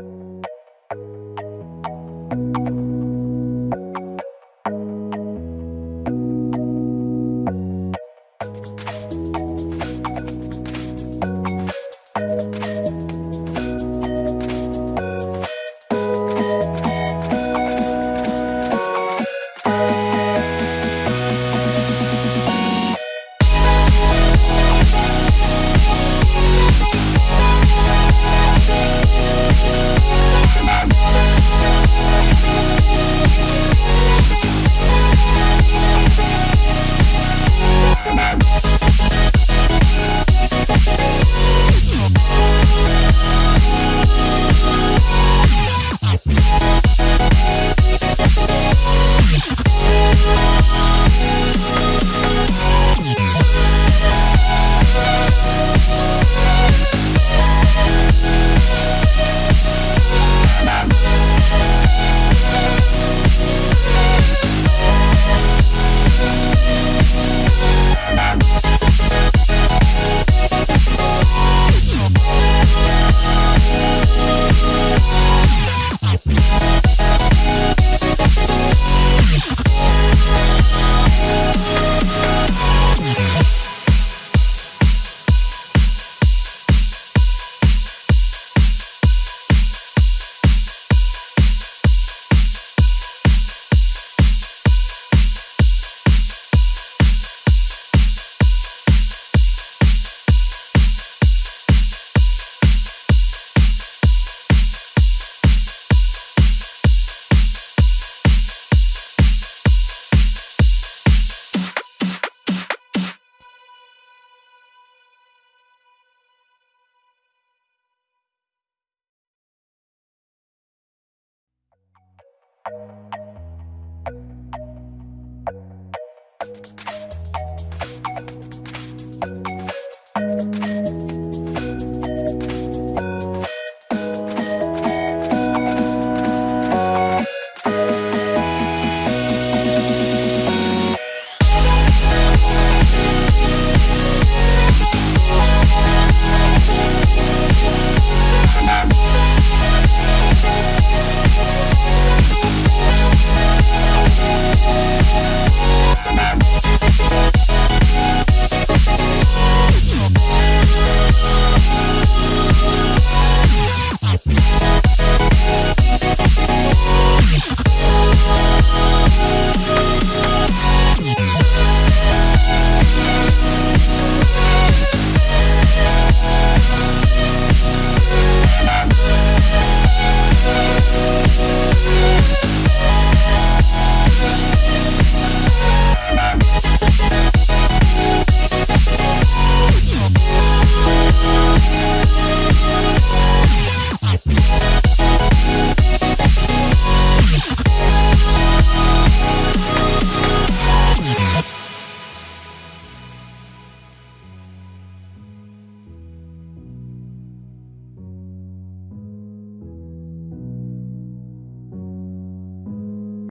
You